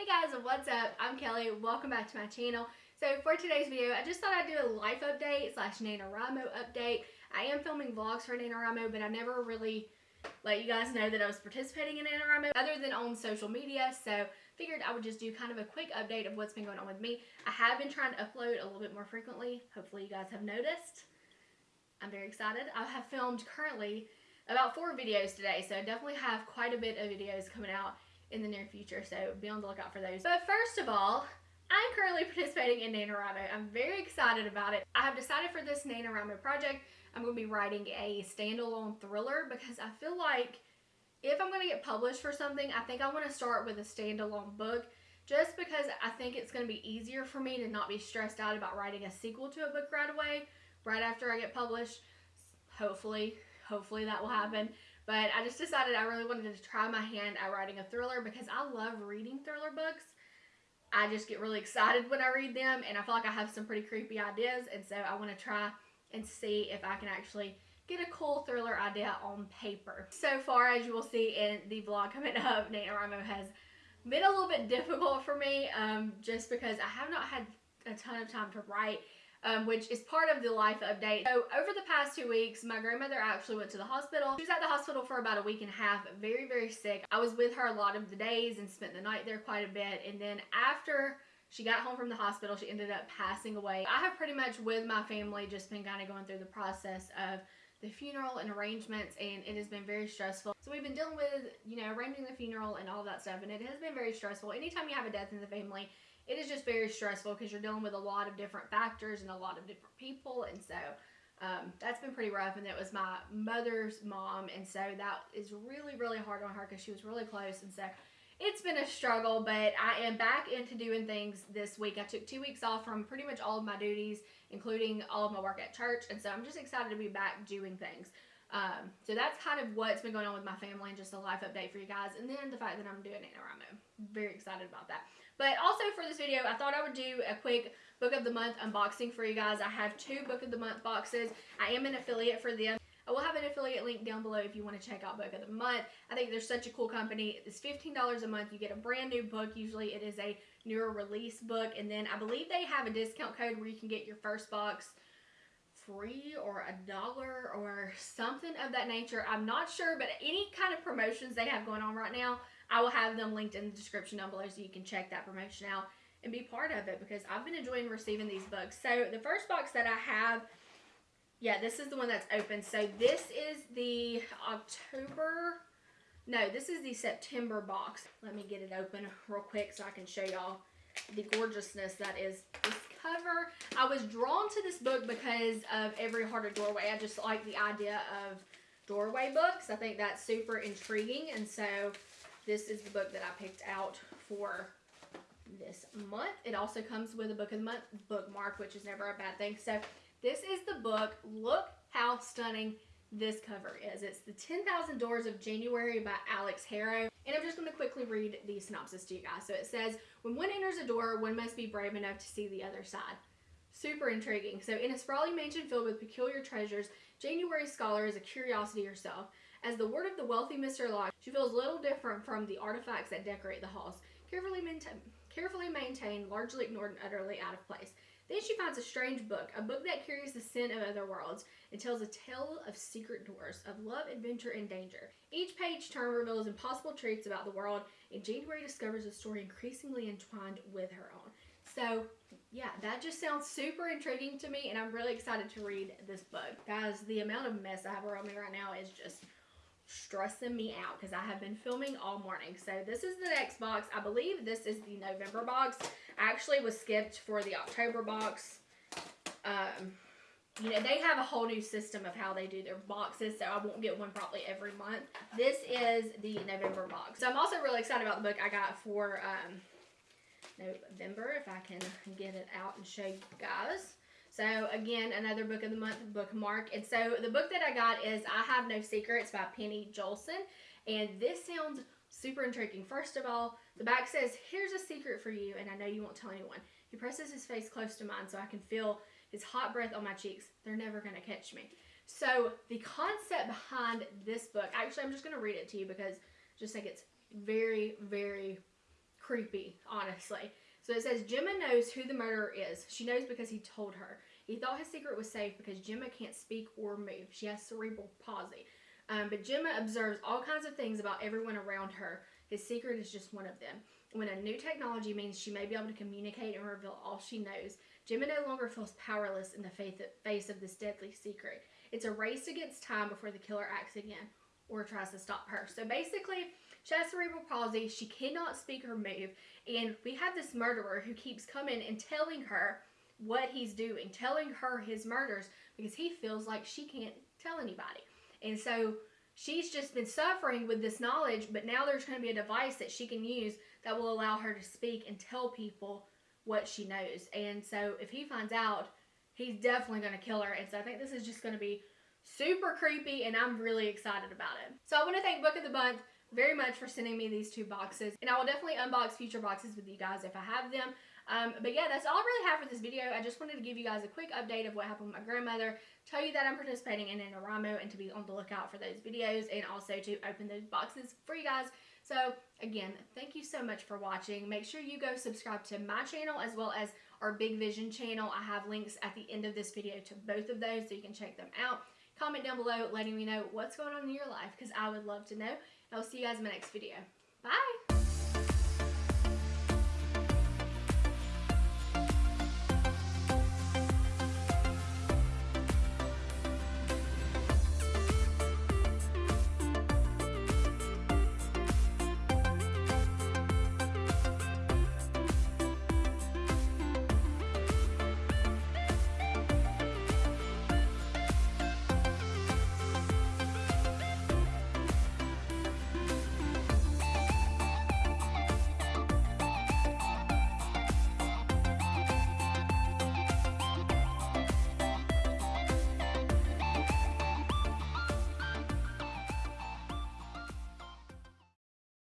Hey guys, what's up? I'm Kelly. Welcome back to my channel. So for today's video, I just thought I'd do a life update slash NaNoWriMo update. I am filming vlogs for NaNoWriMo, but I never really let you guys know that I was participating in NaNoWriMo other than on social media. So figured I would just do kind of a quick update of what's been going on with me. I have been trying to upload a little bit more frequently. Hopefully you guys have noticed. I'm very excited. I have filmed currently about four videos today, so I definitely have quite a bit of videos coming out in the near future, so be on the lookout for those. But first of all, I'm currently participating in NaNoWriMo. I'm very excited about it. I have decided for this NaNoWriMo project, I'm going to be writing a standalone thriller because I feel like if I'm going to get published for something, I think I want to start with a standalone book just because I think it's going to be easier for me to not be stressed out about writing a sequel to a book right away, right after I get published. Hopefully, hopefully that will happen. But I just decided I really wanted to try my hand at writing a thriller because I love reading thriller books. I just get really excited when I read them and I feel like I have some pretty creepy ideas and so I want to try and see if I can actually get a cool thriller idea on paper. So far as you will see in the vlog coming up, NaNoWriMo has been a little bit difficult for me um, just because I have not had a ton of time to write um, which is part of the life update. So over the past two weeks, my grandmother actually went to the hospital. She was at the hospital for about a week and a half, very, very sick. I was with her a lot of the days and spent the night there quite a bit. And then after she got home from the hospital, she ended up passing away. I have pretty much with my family just been kind of going through the process of the funeral and arrangements and it has been very stressful. So we've been dealing with, you know, arranging the funeral and all that stuff and it has been very stressful. Anytime you have a death in the family, it is just very stressful because you're dealing with a lot of different factors and a lot of different people. And so um, that's been pretty rough. And it was my mother's mom. And so that is really, really hard on her because she was really close. And so it's been a struggle, but I am back into doing things this week. I took two weeks off from pretty much all of my duties, including all of my work at church. And so I'm just excited to be back doing things. Um, so that's kind of what's been going on with my family and just a life update for you guys. And then the fact that I'm doing NaNoWriMo. Very excited about that. But also for this video, I thought I would do a quick book of the month unboxing for you guys. I have two book of the month boxes. I am an affiliate for them. I will have an affiliate link down below if you want to check out Book of the Month. I think they're such a cool company. It's $15 a month. You get a brand new book. Usually it is a newer release book. And then I believe they have a discount code where you can get your first box free or a dollar or something of that nature. I'm not sure, but any kind of promotions they have going on right now, I will have them linked in the description down below so you can check that promotion out and be part of it because I've been enjoying receiving these books. So the first box that I have, yeah, this is the one that's open. So this is the October, no, this is the September box. Let me get it open real quick so I can show y'all the gorgeousness that is this cover. I was drawn to this book because of Every Heart a Doorway. I just like the idea of doorway books. I think that's super intriguing. And so this is the book that I picked out for this month. It also comes with a book of the month bookmark, which is never a bad thing. So this is the book. Look how stunning this cover is. It's The 10,000 Doors of January by Alix Harrow. And I'm just going to quickly read the synopsis to you guys. So it says, when one enters a door, one must be brave enough to see the other side. Super intriguing. So in a sprawling mansion filled with peculiar treasures, January Scaller is a curiosity herself. As the ward of the wealthy Mr. Locke, she feels little different from the artifacts that decorate the halls, carefully, carefully maintained, largely ignored, and utterly out of place. Then she finds a strange book, a book that carries the scent of other worlds and tells a tale of secret doors, of love, adventure, and danger. Each page turn reveals impossible truths about the world, and January discovers a story increasingly entwined with her own. So, yeah, that just sounds super intriguing to me, and I'm really excited to read this book. Guys, the amount of mess I have around me right now is just stressing me out because I have been filming all morning. So this is the next box. I believe this is the November box. Actually was skipped for the October box. Um, you know, they have a whole new system of how they do their boxes, so I won't get one probably every month. This is the November box. So I'm also really excited about the book I got for um, November, if I can get it out and show you guys. So again, another book of the month bookmark. And so the book that I got is I Have No Secrets by Penny Joelson. And this sounds super intriguing. First of all, the back says, here's a secret for you and I know you won't tell anyone. He presses his face close to mine so I can feel his hot breath on my cheeks. They're never going to catch me. So the concept behind this book, actually I'm just going to read it to you because I just think it's very, very creepy, honestly. So it says Gemma knows who the murderer is. She knows because he told her. He thought his secret was safe because Gemma can't speak or move. She has cerebral palsy. Um, but Gemma observes all kinds of things about everyone around her. His secret is just one of them. When a new technology means she may be able to communicate and reveal all she knows, Gemma no longer feels powerless in the face of this deadly secret. It's a race against time before the killer acts again or tries to stop her. So basically, she has cerebral palsy. She cannot speak or move. And we have this murderer who keeps coming and telling her what he's doing, telling her his murders because he feels like she can't tell anybody. And so she's just been suffering with this knowledge, but now there's going to be a device that she can use that will allow her to speak and tell people what she knows. And so if he finds out, he's definitely going to kill her. And so I think this is just going to be super creepy and I'm really excited about it. So I want to thank Book of the Month very much for sending me these two boxes. And I will definitely unbox future boxes with you guys if I have them. Um, but yeah, that's all I really have for this video. I just wanted to give you guys a quick update of what happened with my grandmother, tell you that I'm participating in NaNoWriMo and to be on the lookout for those videos and also to open those boxes for you guys. So again, thank you so much for watching. Make sure you go subscribe to my channel as well as our Big Vision channel. I have links at the end of this video to both of those so you can check them out. Comment down below letting me know what's going on in your life because I would love to know. I'll see you guys in my next video. Bye!